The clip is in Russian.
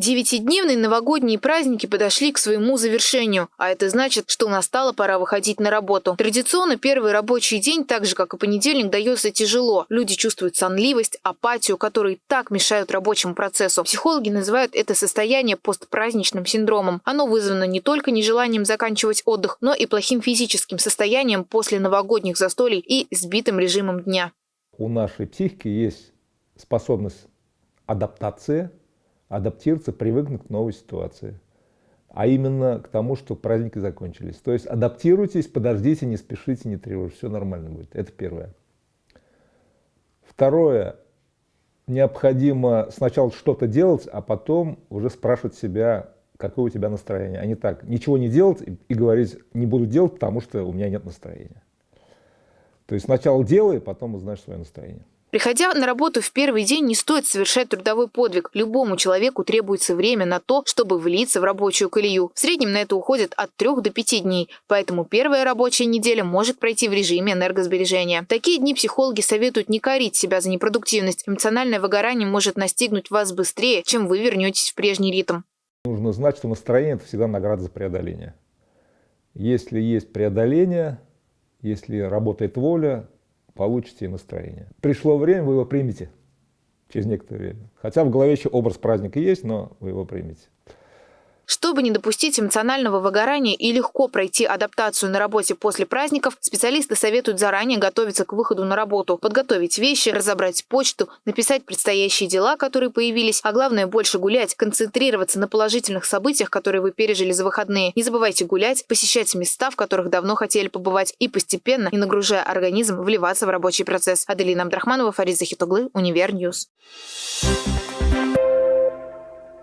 Девятидневные новогодние праздники подошли к своему завершению, а это значит, что настала пора выходить на работу. Традиционно первый рабочий день, так же как и понедельник, дается тяжело. Люди чувствуют сонливость, апатию, которые так мешают рабочему процессу. Психологи называют это состояние постпраздничным синдромом. Оно вызвано не только нежеланием заканчивать отдых, но и плохим физическим состоянием после новогодних застолий и сбитым режимом дня. У нашей психики есть способность адаптации адаптироваться, привыкнуть к новой ситуации. А именно к тому, что праздники закончились. То есть адаптируйтесь, подождите, не спешите, не тревожьтесь, все нормально будет. Это первое. Второе. Необходимо сначала что-то делать, а потом уже спрашивать себя, какое у тебя настроение. А не так, ничего не делать и, и говорить, не буду делать, потому что у меня нет настроения. То есть сначала делай, потом узнаешь свое настроение. Приходя на работу в первый день, не стоит совершать трудовой подвиг. Любому человеку требуется время на то, чтобы влиться в рабочую колею. В среднем на это уходит от 3 до 5 дней, поэтому первая рабочая неделя может пройти в режиме энергосбережения. такие дни психологи советуют не корить себя за непродуктивность. Эмоциональное выгорание может настигнуть вас быстрее, чем вы вернетесь в прежний ритм. Нужно знать, что настроение – это всегда награда за преодоление. Если есть преодоление, если работает воля, получите настроение. Пришло время, вы его примете через некоторое время. Хотя в голове еще образ праздника есть, но вы его примете. Чтобы не допустить эмоционального выгорания и легко пройти адаптацию на работе после праздников, специалисты советуют заранее готовиться к выходу на работу, подготовить вещи, разобрать почту, написать предстоящие дела, которые появились, а главное больше гулять, концентрироваться на положительных событиях, которые вы пережили за выходные. Не забывайте гулять, посещать места, в которых давно хотели побывать и постепенно, не нагружая организм, вливаться в рабочий процесс. Аделина Абдрахманова, Фарид Захитоглы, Univer News. Thank